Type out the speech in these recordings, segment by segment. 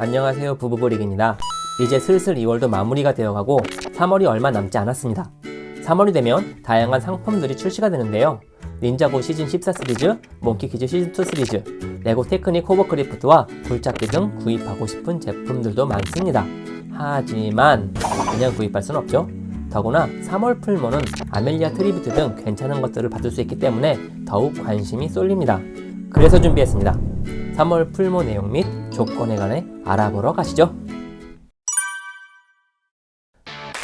안녕하세요 부부브릭입니다. 이제 슬슬 2월도 마무리가 되어가고 3월이 얼마 남지 않았습니다. 3월이 되면 다양한 상품들이 출시가 되는데요. 닌자고 시즌 14 시리즈, 몽키키드 시즌 2 시리즈, 레고 테크닉 호버크래프트와 굴착기 등 구입하고 싶은 제품들도 많습니다. 하지만 그냥 구입할 순 없죠. 더구나 3월 promo는 아멜리아 tribute 등 괜찮은 것들을 받을 수 있기 때문에 더욱 관심이 쏠립니다. 그래서 준비했습니다 3월 promo 내용 및 조건에 관해 알아보러 가시죠.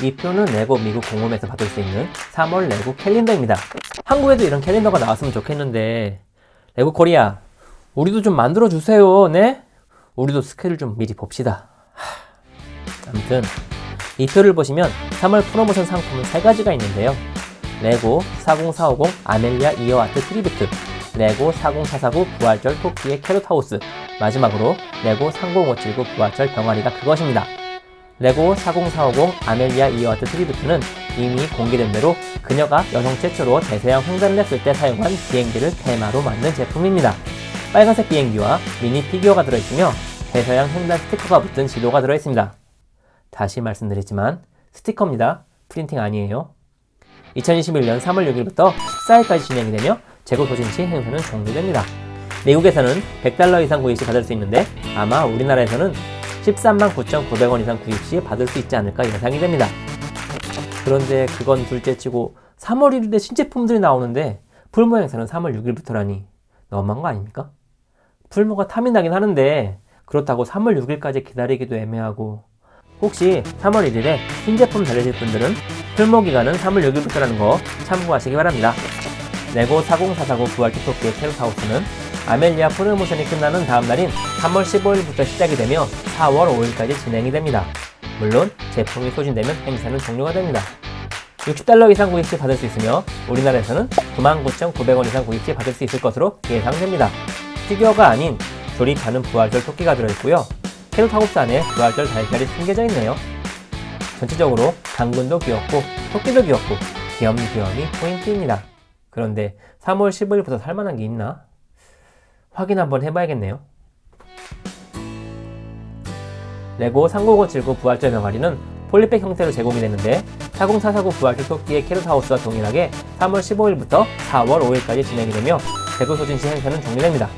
이 표는 레고 미국 공홈에서 받을 수 있는 3월 레고 캘린더입니다. 한국에도 이런 캘린더가 나왔으면 좋겠는데 레고 코리아 우리도 좀 만들어 주세요. 네? 우리도 스케줄 좀 미리 봅시다. 하... 아무튼 이 표를 보시면 3월 프로모션 상품은 3가지가 있는데요. 레고 40450 아멜리아 이어하트 tribute 레고 40449 부활절 토끼의 carrot house 마지막으로 레고 30579 부활절 병아리가 그것입니다. 레고 40450 아멜리아 이어하트 tribute는 이미 공개된 대로 그녀가 여성 최초로 대서양 횡단을 했을 때 사용한 비행기를 테마로 만든 제품입니다. 빨간색 비행기와 미니 피규어가 들어있으며 대서양 횡단 스티커가 붙은 지도가 들어있습니다. 다시 말씀드리지만 스티커입니다. 프린팅 아니에요. 2021년 3월 6일부터 14일까지 진행이 되며 재고 소진 시 행사는 종료됩니다. 미국에서는 100달러 이상 구입 시 받을 수 있는데 아마 우리나라에서는 13만 9,900원 이상 구입 시 받을 수 있지 않을까 예상이 됩니다. 그런데 그건 둘째치고 3월 1일에 신제품들이 나오는데 풀모 행사는 3월 6일부터라니 너무한 거 아닙니까? 풀모가 탐이 나긴 하는데 그렇다고 3월 6일까지 기다리기도 애매하고 혹시 3월 1일에 신제품 달려질 분들은 풀모 기간은 3월 6일부터라는 거 참고하시기 바랍니다. 레고 40449 부활기 토끼의 캐럿하우스는 아멜리아 프로모션이 끝나는 다음 날인 3월 15일부터 시작이 되며 4월 5일까지 진행이 됩니다. 물론 제품이 소진되면 행사는 종료가 됩니다. 60달러 이상 구입 시 받을 수 있으며 우리나라에서는 99,900원 이상 구입 시 받을 수 있을 것으로 예상됩니다. 피규어가 아닌 조립하는 부활절 토끼가 들어있고요. carrot house 안에 부활절 달걀이 숨겨져 있네요. 전체적으로 당근도 귀엽고 토끼도 귀엽고 귀염 귀염이 포인트입니다. 그런데 3월 15일부터 살만한 게 있나? 확인 한번 해봐야겠네요. 레고 30579 부활절 병아리는 polybag 형태로 제공이 되는데 40449 부활절 토끼의 carrot house와 동일하게 3월 15일부터 4월 5일까지 진행이 되며 재고 소진 시 행사는 종료됩니다.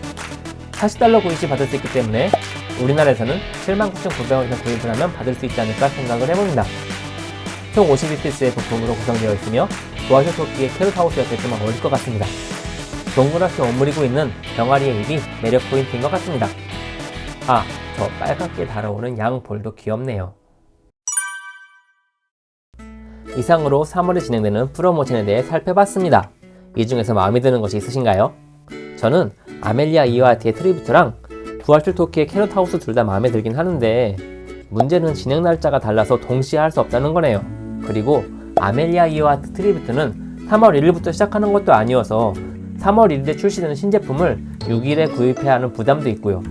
40달러 구입 시 받을 수 있기 때문에 우리나라에서는 79,900원 이상 구입을 하면 받을 수 있지 않을까 생각을 해봅니다. 총 52피스의 부품으로 구성되어 있으며 부활절 토끼의 캐럿하우스였을지만 어울릴 것 같습니다. 동그랗게 오므리고 있는 병아리의 입이 매력 포인트인 것 같습니다. 아, 저 빨갛게 달아오는 양 볼도 귀엽네요. 이상으로 3월에 진행되는 프로모션에 대해 살펴봤습니다. 이 중에서 마음에 드는 것이 있으신가요? 저는 아멜리아 이어하트 tribute랑 부활절 토끼의 carrot house 둘 다 마음에 들긴 하는데 문제는 진행 날짜가 달라서 동시에 할 수 없다는 거네요. 그리고 아멜리아 이어하트 tribute는 3월 1일부터 시작하는 것도 아니어서 3월 1일에 출시되는 신제품을 6일에 구입해야 하는 부담도 있고요.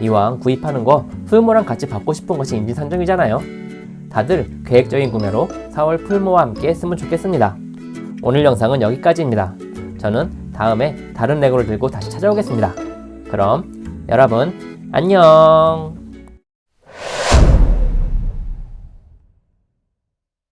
이왕 구입하는 거 promo랑 같이 받고 싶은 것이 인지상정이잖아요. 다들 계획적인 구매로 4월 풀모와 함께 했으면 좋겠습니다. 오늘 영상은 여기까지입니다. 저는 다음에 다른 레고를 들고 다시 찾아오겠습니다. 그럼 여러분 안녕